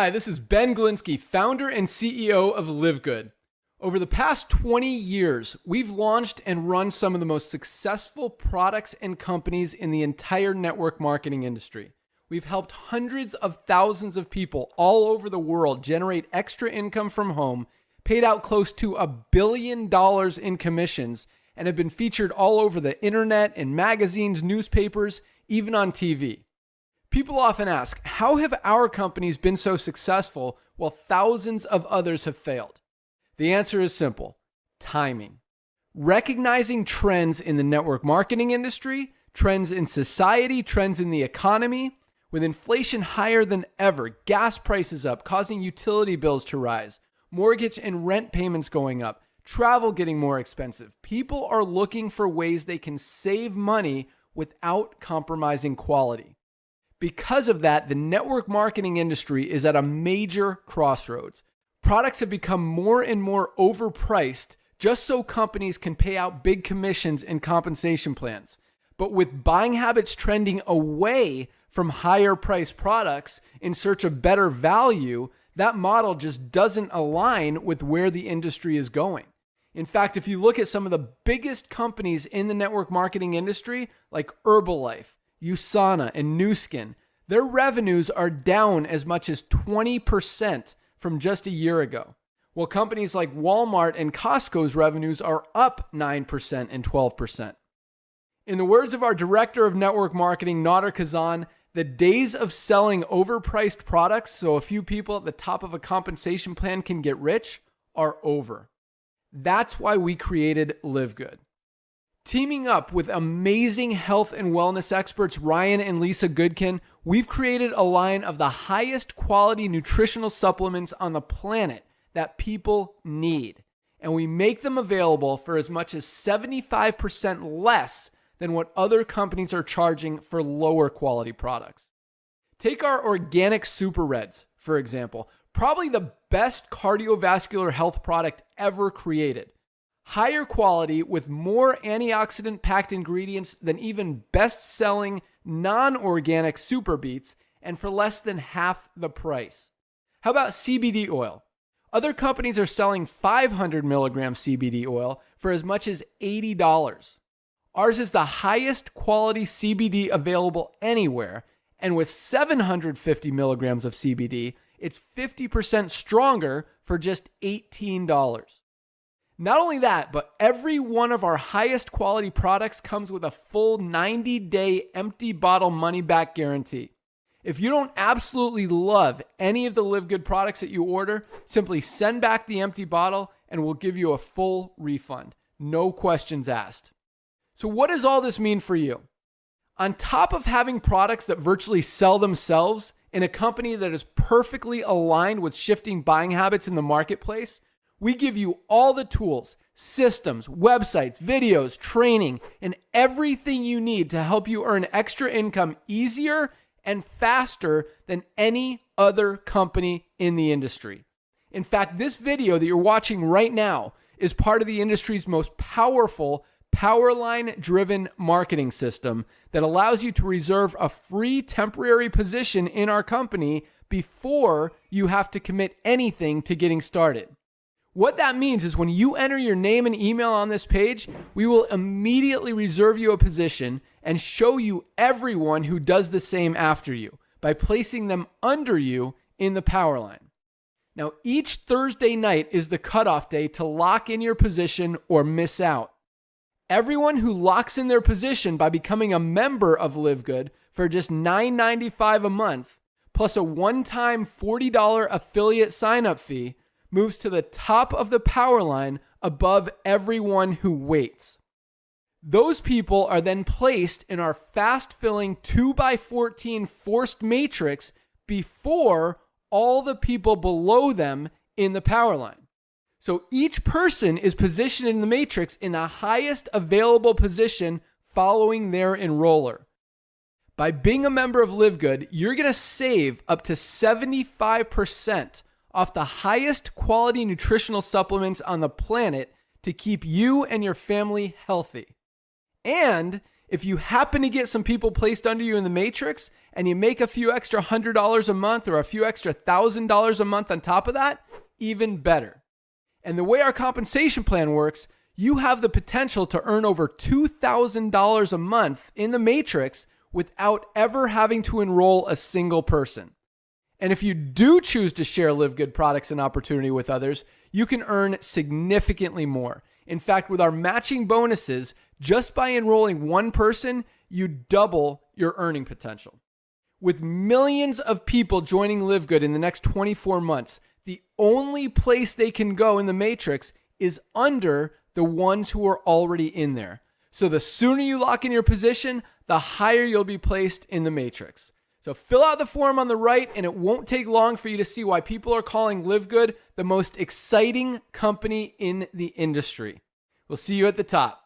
Hi, this is Ben Glinsky, founder and CEO of Live Good. Over the past 20 years, we've launched and run some of the most successful products and companies in the entire network marketing industry. We've helped hundreds of thousands of people all over the world generate extra income from home, paid out close to a billion dollars in commissions, and have been featured all over the internet, in magazines, newspapers, even on TV. People often ask, how have our companies been so successful while thousands of others have failed? The answer is simple timing. Recognizing trends in the network marketing industry, trends in society, trends in the economy, with inflation higher than ever, gas prices up, causing utility bills to rise, mortgage and rent payments going up, travel getting more expensive. People are looking for ways they can save money without compromising quality. Because of that, the network marketing industry is at a major crossroads. Products have become more and more overpriced just so companies can pay out big commissions and compensation plans. But with buying habits trending away from higher priced products in search of better value, that model just doesn't align with where the industry is going. In fact, if you look at some of the biggest companies in the network marketing industry, like Herbalife, USANA, and Nu Skin, their revenues are down as much as 20% from just a year ago. While companies like Walmart and Costco's revenues are up 9% and 12%. In the words of our director of network marketing, Nader Kazan, the days of selling overpriced products so a few people at the top of a compensation plan can get rich are over. That's why we created Live Good. Teaming up with amazing health and wellness experts Ryan and Lisa Goodkin, we've created a line of the highest quality nutritional supplements on the planet that people need. And we make them available for as much as 75% less than what other companies are charging for lower quality products. Take our organic super reds, for example, probably the best cardiovascular health product ever created higher quality with more antioxidant packed ingredients than even best selling non organic super beets and for less than half the price. How about CBD oil? Other companies are selling 500 milligram CBD oil for as much as $80. Ours is the highest quality CBD available anywhere, and with 750 milligrams of CBD, it's 50% stronger for just $18. Not only that, but every one of our highest quality products comes with a full 90 day empty bottle money back guarantee. If you don't absolutely love any of the Live Good products that you order, simply send back the empty bottle and we'll give you a full refund. No questions asked. So, what does all this mean for you? On top of having products that virtually sell themselves in a company that is perfectly aligned with shifting buying habits in the marketplace, we give you all the tools, systems, websites, videos, training, and everything you need to help you earn extra income easier and faster than any other company in the industry. In fact, this video that you're watching right now is part of the industry's most powerful Powerline driven marketing system that allows you to reserve a free temporary position in our company before you have to commit anything to getting started. What that means is when you enter your name and email on this page, we will immediately reserve you a position and show you everyone who does the same after you by placing them under you in the power line. Now, each Thursday night is the cutoff day to lock in your position or miss out. Everyone who locks in their position by becoming a member of Live Good for just $9.95 a month, plus a one time $40 affiliate sign up fee, moves to the top of the power line above everyone who waits. Those people are then placed in our fast filling 2x14 forced matrix before all the people below them in the power line. So each person is positioned in the matrix in the highest available position following their enroller. By being a member of Live Good, you're going to save up to 75% off the highest quality nutritional supplements on the planet to keep you and your family healthy. And if you happen to get some people placed under you in the matrix and you make a few extra hundred dollars a month or a few extra thousand dollars a month on top of that, even better. And the way our compensation plan works, you have the potential to earn over $2,000 a month in the matrix without ever having to enroll a single person. And if you do choose to share Live Good products and opportunity with others, you can earn significantly more. In fact, with our matching bonuses, just by enrolling one person, you double your earning potential. With millions of people joining Live Good in the next 24 months, the only place they can go in the matrix is under the ones who are already in there. So the sooner you lock in your position, the higher you'll be placed in the matrix. So fill out the form on the right, and it won't take long for you to see why people are calling Live Good the most exciting company in the industry. We'll see you at the top.